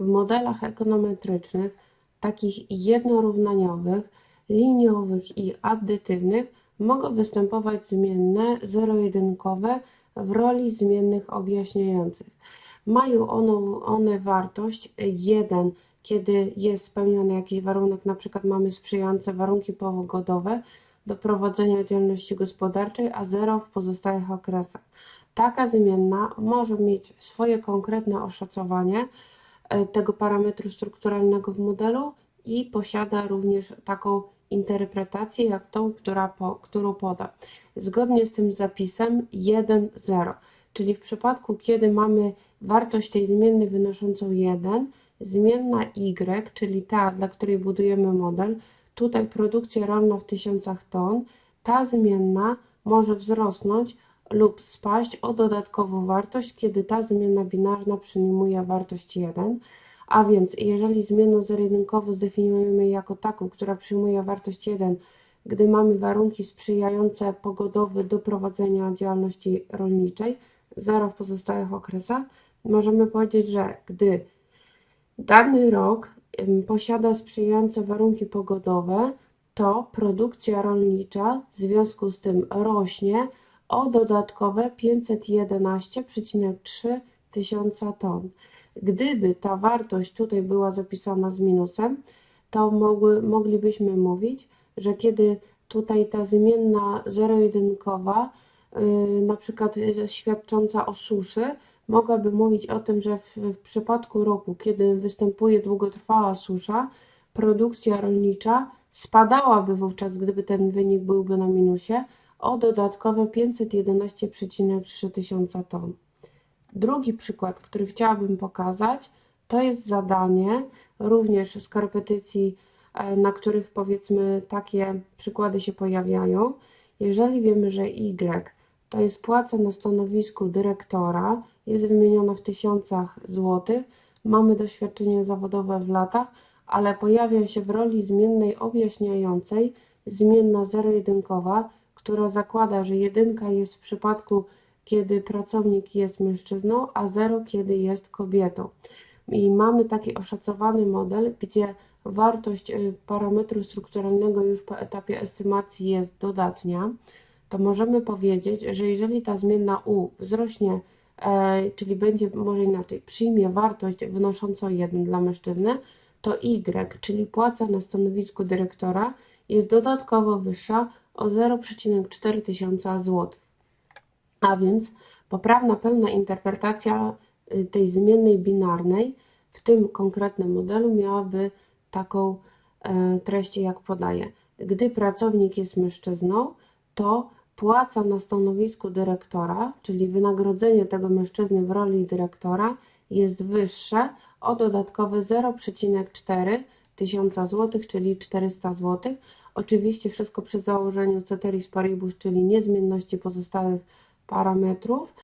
w modelach ekonometrycznych, takich jednorównaniowych, liniowych i addytywnych, mogą występować zmienne zero-jedynkowe w roli zmiennych objaśniających. Mają one, one wartość 1, kiedy jest spełniony jakiś warunek, na przykład mamy sprzyjające warunki pogodowe do prowadzenia działalności gospodarczej, a 0 w pozostałych okresach. Taka zmienna może mieć swoje konkretne oszacowanie tego parametru strukturalnego w modelu i posiada również taką interpretację jak tą, która po, którą poda. Zgodnie z tym zapisem 1, 0, czyli w przypadku, kiedy mamy wartość tej zmiennej wynoszącą 1, zmienna y, czyli ta, dla której budujemy model, tutaj produkcja rolna w tysiącach ton, ta zmienna może wzrosnąć lub spaść o dodatkową wartość, kiedy ta zmienna binarna przyjmuje wartość 1. A więc jeżeli zmienną zero-jedynkową zdefiniujemy jako taką, która przyjmuje wartość 1, gdy mamy warunki sprzyjające pogodowe do prowadzenia działalności rolniczej, 0 w pozostałych okresach, możemy powiedzieć, że gdy dany rok posiada sprzyjające warunki pogodowe, to produkcja rolnicza w związku z tym rośnie o dodatkowe 511,3 tysiąca ton. Gdyby ta wartość tutaj była zapisana z minusem, to mogły, moglibyśmy mówić, że kiedy tutaj ta zmienna zero-jedynkowa, yy, na przykład świadcząca o suszy, mogłaby mówić o tym, że w, w przypadku roku, kiedy występuje długotrwała susza, produkcja rolnicza spadałaby wówczas, gdyby ten wynik byłby na minusie, o dodatkowe 511,3 tysiąca ton. Drugi przykład, który chciałabym pokazać, to jest zadanie również z korepetycji, e, na których powiedzmy takie przykłady się pojawiają. Jeżeli wiemy, że Y to jest płaca na stanowisku dyrektora, jest wymieniona w tysiącach złotych, mamy doświadczenie zawodowe w latach, ale pojawia się w roli zmiennej objaśniającej zmienna zero-jedynkowa, która zakłada, że jedynka jest w przypadku kiedy pracownik jest mężczyzną, a 0 kiedy jest kobietą. I mamy taki oszacowany model, gdzie wartość y, parametru strukturalnego już po etapie estymacji jest dodatnia, to możemy powiedzieć, że jeżeli ta zmienna u wzrośnie, e, czyli będzie może inaczej, przyjmie wartość wynoszącą 1 dla mężczyzny, to y, czyli płaca na stanowisku dyrektora, jest dodatkowo wyższa o 0,4 tysiąca złotych. A więc poprawna pełna interpretacja y, tej zmiennej binarnej w tym konkretnym modelu miałaby taką e, treść, jak podaję. Gdy pracownik jest mężczyzną, to płaca na stanowisku dyrektora, czyli wynagrodzenie tego mężczyzny w roli dyrektora jest wyższe o dodatkowe 0,4 tysiąca złotych, czyli 400 złotych. Oczywiście wszystko przy założeniu ceteris paribus, czyli niezmienności pozostałych parametrów